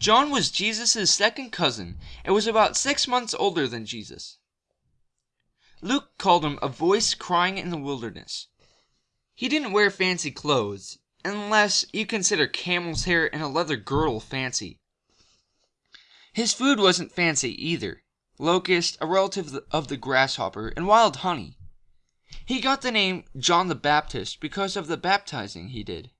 John was Jesus' second cousin and was about six months older than Jesus. Luke called him a voice crying in the wilderness. He didn't wear fancy clothes, unless you consider camel's hair and a leather girdle fancy. His food wasn't fancy either locust, a relative of the grasshopper, and wild honey. He got the name John the Baptist because of the baptizing he did.